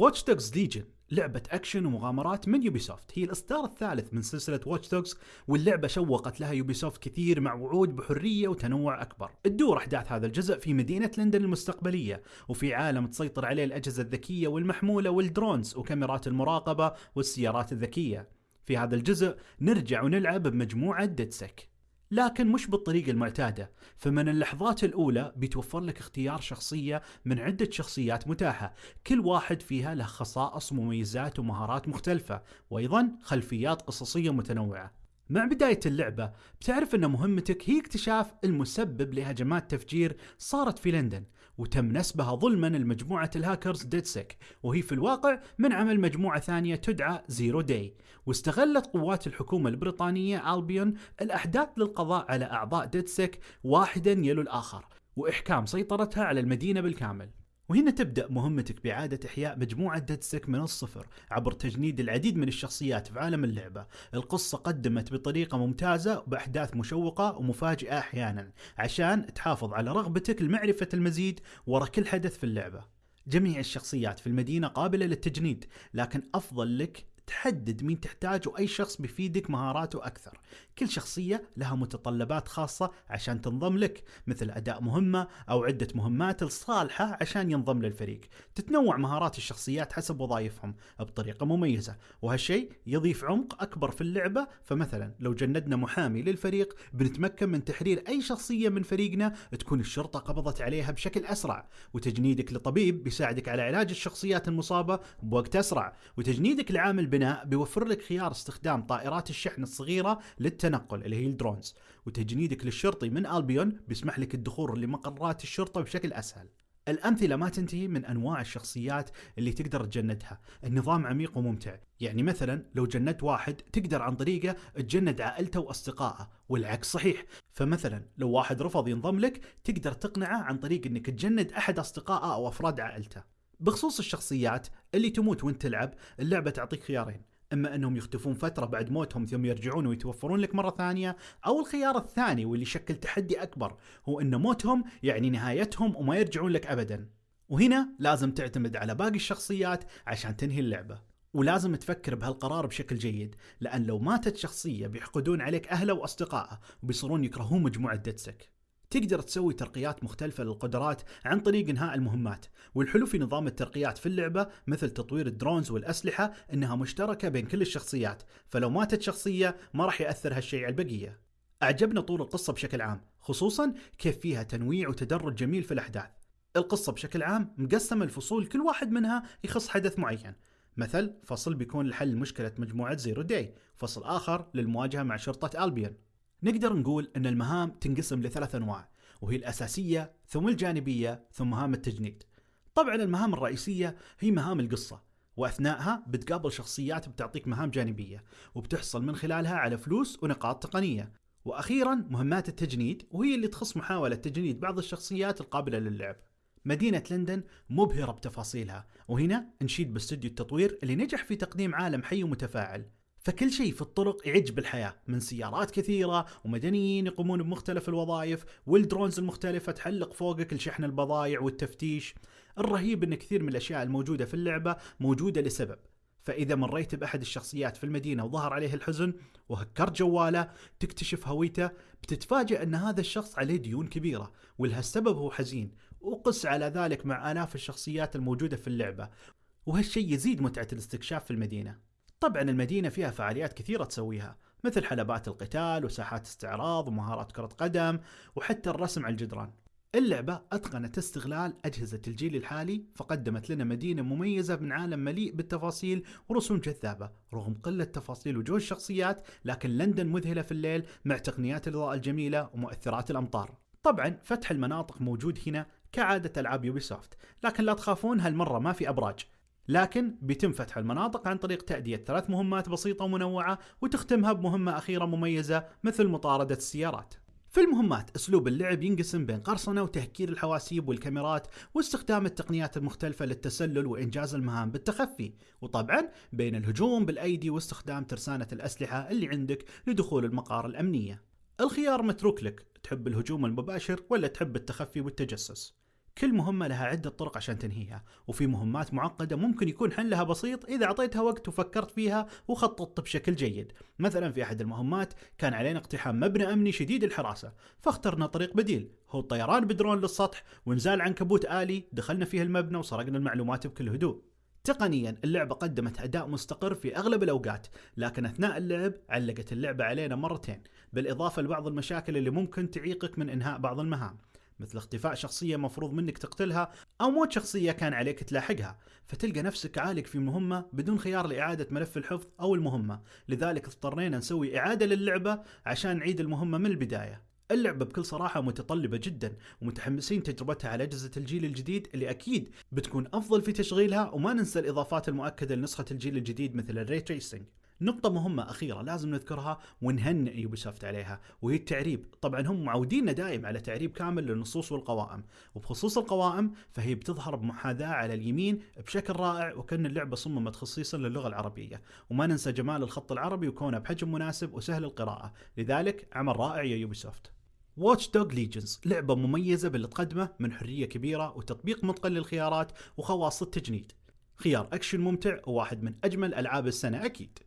Watch Dogs Legion لعبة أكشن ومغامرات من Ubisoft هي الإصدار الثالث من سلسلة Watch Dogs واللعبة شوقت لها Ubisoft كثير مع وعود بحرية وتنوع أكبر. تدور أحداث هذا الجزء في مدينة لندن المستقبلية وفي عالم تسيطر عليه الأجهزة الذكية والمحمولة وال drones وكاميرات المراقبة والسيارات الذكية. في هذا الجزء نرجع ونلعب بمجموعة DedSec لكن مش بالطريقة المعتادة فمن اللحظات الأولى بيتوفر لك اختيار شخصية من عدة شخصيات متاحة كل واحد فيها له خصائص ومميزات ومهارات مختلفة وأيضا خلفيات قصصية متنوعة. مع بداية اللعبة بتعرف أن مهمتك هي اكتشاف المسبب لهجمات تفجير صارت في لندن وتم نسبها ظلما لمجموعة ال hackers DedSec وهي في الواقع من عمل مجموعة ثانية تدعى Zero Day. واستغلت قوات الحكومة البريطانية Albion الأحداث للقضاء على أعضاء DedSec واحدا يلو الآخر وإحكام سيطرتها على المدينة بالكامل. وهنا تبدأ مهمتك بإعادة إحياء مجموعة ديدسك من الصفر عبر تجنيد العديد من الشخصيات في عالم اللعبة. القصة قدمت بطريقة ممتازة بأحداث مشوقة ومفاجئة أحيانا عشان تحافظ على رغبتك لمعرفة المزيد ورا كل حدث في اللعبة. جميع الشخصيات في المدينة قابلة للتجنيد لكن أفضل لك تحدد مين تحتاج واي شخص بيفيدك مهاراته أكثر. كل شخصية لها متطلبات خاصة عشان تنضم لك مثل أداء مهمة أو عدة مهمات الصالحه عشان ينضم للفريق. تتنوع مهارات الشخصيات حسب وظائفهم بطريقة مميزة وهالشيء يضيف عمق أكبر في اللعبة. فمثلا لو جندنا محامي للفريق بنتمكن من تحرير أي شخصية من فريقنا تكون الشرطة قبضت عليها بشكل أسرع وتجنيدك لطبيب بيساعدك على علاج الشخصيات المصابة بوقت أسرع وتجنيدك لعامل البناء بيوفر لك خيار استخدام طائرات الشحن الصغيرة للتنقل اللي هي الدرونز وتجنيدك للشرطي من ألبيون بيسمح لك الدخول لمقرات الشرطة بشكل أسهل. الأمثلة ما تنتهي من أنواع الشخصيات اللي تقدر تجندها. النظام عميق وممتع. يعني مثلا لو جندت واحد تقدر عن طريقه تجند عائلته وأصدقائه والعكس صحيح. فمثلا لو واحد رفض ينضم لك تقدر تقنعه عن طريق أنك تجند أحد أصدقائه أو أفراد عائلته. بخصوص الشخصيات اللي تموت وانت تلعب اللعبة تعطيك خيارين. أما أنهم يختفون فترة بعد موتهم ثم يرجعون ويتوفرون لك مرة ثانية أو الخيار الثاني واللي يشكل تحدي أكبر هو أن موتهم يعني نهايتهم وما يرجعون لك ابدا. وهنا لازم تعتمد على باقي الشخصيات عشان تنهي اللعبة. ولازم تفكر بهالقرار بشكل جيد لأن لو ماتت شخصية بيحقدون عليك أهله وأصدقائه وبيصيرون يكرهون مجموعة دتسك تقدر تسوي ترقيات مختلفة للقدرات عن طريق إنهاء المهمات، والحلو في نظام الترقيات في اللعبة مثل تطوير الدرونز والأسلحة إنها مشتركة بين كل الشخصيات، فلو ماتت شخصية ما راح يأثر هالشيء على البقية. أعجبنا طول القصة بشكل عام، خصوصا كيف فيها تنويع وتدرج جميل في الأحداث. القصة بشكل عام مقسمة لفصول كل واحد منها يخص حدث معين. مثل فصل بيكون لحل مشكلة مجموعة Zero Day، فصل آخر للمواجهة مع شرطة Albion، نقدر نقول أن المهام تنقسم لثلاث أنواع وهي الأساسية ثم الجانبية ثم مهام التجنيد. طبعا المهام الرئيسية هي مهام القصة واثناءها بتقابل شخصيات بتعطيك مهام جانبية وبتحصل من خلالها على فلوس ونقاط تقنية. وأخيرا مهمات التجنيد وهي اللي تخص محاولة تجنيد بعض الشخصيات القابلة للعب. مدينة لندن مبهرة بتفاصيلها وهنا نشيد باستوديو التطوير اللي نجح في تقديم عالم حي ومتفاعل. فكل شيء في الطرق يعج بالحياة من سيارات كثيرة ومدنيين يقومون بمختلف الوظائف والدرونز المختلفة تحلق فوقك لشحن البضائع والتفتيش. الرهيب إن كثير من الأشياء الموجودة في اللعبة موجودة لسبب. فإذا مريت بأحد الشخصيات في المدينة وظهر عليه الحزن وهكرت جواله تكتشف هويته بتتفاجئ أن هذا الشخص عليه ديون كبيرة ولهالسبب هو حزين. وقس على ذلك مع آلاف الشخصيات الموجودة في اللعبة وهالشيء يزيد متعة الاستكشاف في المدينة. طبعا المدينة فيها فعاليات كثيرة تسويها مثل حلبات القتال وساحات استعراض ومهارات كرة قدم وحتى الرسم على الجدران. اللعبة أتقنت استغلال أجهزة الجيل الحالي فقدمت لنا مدينة مميزة من عالم مليء بالتفاصيل ورسوم جذابة رغم قلة تفاصيل وجوه الشخصيات لكن لندن مذهلة في الليل مع تقنيات الإضاءة الجميلة ومؤثرات الأمطار. طبعا فتح المناطق موجود هنا كعادة ألعاب يوبي سوفت لكن لا تخافون هالمرة ما في أبراج. لكن بيتم فتح المناطق عن طريق تأدية ثلاث مهمات بسيطة ومنوعة وتختمها بمهمة أخيرة مميزة مثل مطاردة السيارات. في المهمات أسلوب اللعب ينقسم بين قرصنة وتهكير الحواسيب والكاميرات واستخدام التقنيات المختلفة للتسلل وإنجاز المهام بالتخفي. وطبعا بين الهجوم بالأيدي واستخدام ترسانة الأسلحة اللي عندك لدخول المقار الأمنية. الخيار متروك لك تحب الهجوم المباشر ولا تحب التخفي والتجسس؟ كل مهمة لها عدة طرق عشان تنهيها وفي مهمات معقدة ممكن يكون حلها بسيط إذا أعطيتها وقت وفكرت فيها وخططت بشكل جيد. مثلا في أحد المهمات كان علينا اقتحام مبنى أمني شديد الحراسة فاخترنا طريق بديل هو الطيران بدرون للسطح ونزال عنكبوت آلي دخلنا فيه المبنى وسرقنا المعلومات بكل هدوء. تقنيا اللعبة قدمت أداء مستقر في أغلب الأوقات لكن أثناء اللعب علقت اللعبة علينا مرتين بالإضافة لبعض المشاكل اللي ممكن تعيقك من إنهاء بعض المهام. مثل اختفاء شخصية مفروض منك تقتلها أو موت شخصية كان عليك تلاحقها فتلقى نفسك عالق في مهمة بدون خيار لإعادة ملف الحفظ أو المهمة. لذلك اضطرينا نسوي إعادة للعبة عشان نعيد المهمة من البداية. اللعبة بكل صراحة متطلبة جدا ومتحمسين تجربتها على أجهزة الجيل الجديد اللي أكيد بتكون أفضل في تشغيلها وما ننسى الإضافات المؤكدة لنسخة الجيل الجديد مثل ال ray tracing. نقطة مهمة أخيرة لازم نذكرها ونهنئ Ubisoft عليها وهي التعريب، طبعا هم معودينا دائم على تعريب كامل للنصوص والقوائم، وبخصوص القوائم فهي بتظهر بمحاذاة على اليمين بشكل رائع وكأن اللعبة صممت خصيصا للغة العربية، وما ننسى جمال الخط العربي وكونه بحجم مناسب وسهل القراءة، لذلك عمل رائع يا Ubisoft. Watch Dogs Legion لعبة مميزة باللي تقدمه من حرية كبيرة وتطبيق متقن للخيارات وخواص التجنيد. خيار أكشن ممتع وواحد من أجمل ألعاب السنة أكيد.